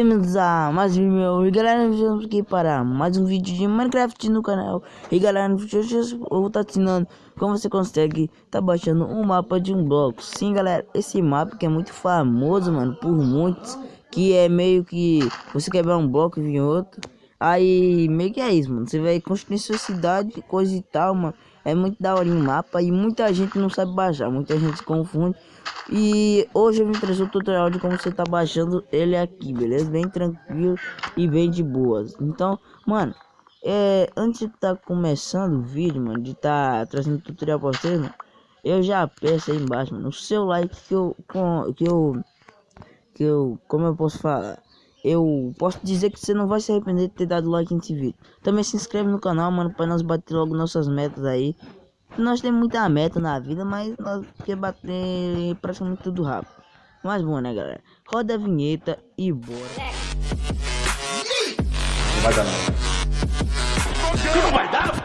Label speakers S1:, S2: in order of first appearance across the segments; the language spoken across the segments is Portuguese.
S1: a mais um meu e galera, vamos aqui para mais um vídeo de Minecraft no canal. E galera, hoje eu vou estar ensinando como você consegue tá baixando um mapa de um bloco. Sim galera, esse mapa que é muito famoso mano, por muitos Que é meio que você quebrar um bloco e vir outro Aí meio que é isso mano, você vai construir sua cidade, coisa e tal mano É muito da hora em mapa e muita gente não sabe baixar, muita gente confunde e hoje eu vim trazer o tutorial de como você tá baixando ele aqui, beleza? Bem tranquilo e bem de boas. Então, mano, é, antes de tá começando o vídeo, mano, de tá trazendo tutorial pra vocês, mano, eu já peço aí embaixo, mano, o seu like que eu, com, que eu, que eu, como eu posso falar? Eu posso dizer que você não vai se arrepender de ter dado like nesse vídeo. Também se inscreve no canal, mano, para nós bater logo nossas metas aí. Nós temos muita meta na vida, mas nós queremos bater praticamente tudo rápido. Mas bom, né, galera? Roda a vinheta e bora.
S2: Não vai dar não. Não vai dar? Vai dar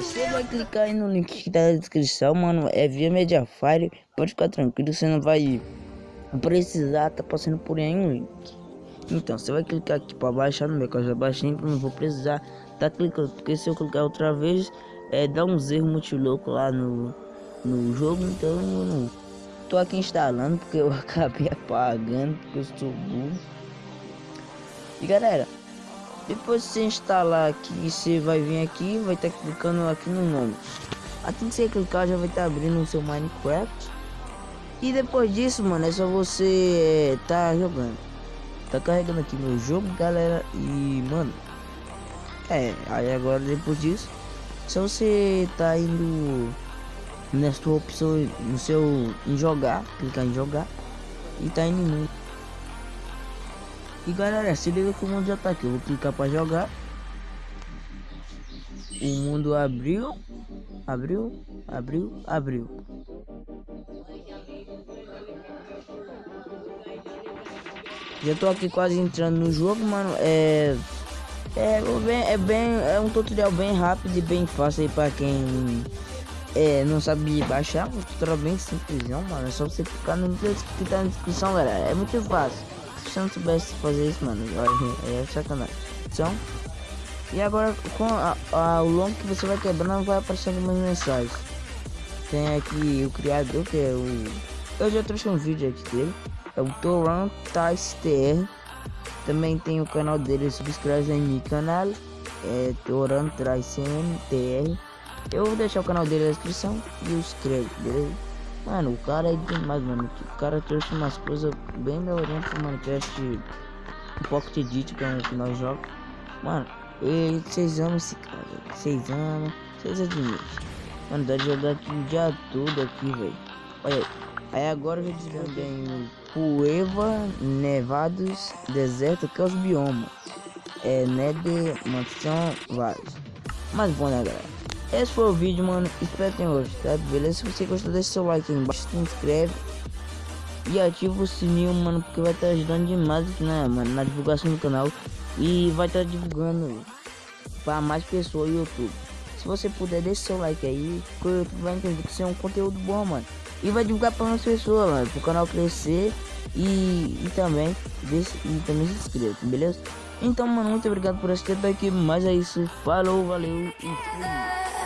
S1: Você vai clicar aí no link que tá na descrição, mano. É via Mediafire. Pode ficar tranquilo, você não vai precisar tá passando por aí um link. Então, você vai clicar aqui para baixar no meu, eu já baixei, não vou precisar tá clicando, porque se eu clicar outra vez, é, dá uns erros muito louco lá no, no jogo, então eu não tô aqui instalando, porque eu acabei apagando, porque eu estou burro. E galera, depois de você instalar aqui, você vai vir aqui, vai estar tá clicando aqui no nome. Assim que você clicar, já vai estar tá abrindo o seu Minecraft. E depois disso, mano, é só você é, tá jogando. Tá carregando aqui meu jogo, galera. E, mano, é, aí agora depois disso, só você tá indo nessa opção, no seu, em jogar, clicar em jogar. E tá indo no E galera, se liga que o mundo já tá aqui. Eu vou clicar pra jogar. O mundo abriu, abriu, abriu, abriu. Já tô aqui quase entrando no jogo, mano. É. É bem, é bem. É um tutorial bem rápido e bem fácil aí pra quem é, não sabe baixar. Um tutorial bem simples, não, mano. É só você clicar no link que tá na descrição, galera. É muito fácil. Se você não soubesse fazer isso, mano, é sacanagem. Então. E agora com a, a, o longo que você vai quebrando vai aparecendo umas mensagens. Tem aqui o criador que é o. Eu já trouxe um vídeo aqui dele é o Toran TR. Também tem o canal dele, subscreve em meu canal, é Toran TR. Eu vou deixar o canal dele na descrição e inscreve, beleza? Mano, o cara é demais, mano. O cara trouxe umas coisas bem melhorinhas pro Minecraft Pocket Edit, que é um que nós jogamos. Mano, vocês amam esse cara, vocês amam, vocês admiram. Mano, dá de jogar aqui o dia todo aqui, velho. Olha aí. Aí agora eu já desvendei Cueva, Nevados, Deserto, que é os biomas. É, Nether, Mansão, vários. Mas bom, né, galera? Esse foi o vídeo, mano. Espero que tenham gostado, beleza? Se você gostou, deixa seu like aí embaixo, se inscreve. E ativa o sininho, mano, porque vai estar ajudando demais, né, mano, na divulgação do canal. E vai estar divulgando para mais pessoas no YouTube. Se você puder, deixa seu like aí, porque o YouTube vai entender que isso é um conteúdo bom, mano. E vai divulgar para mais pessoas, mano, pro canal crescer e, e também desse, e também se inscreva, beleza? Então, mano, muito obrigado por assistir até aqui. Mas é isso. Falou, valeu e fui.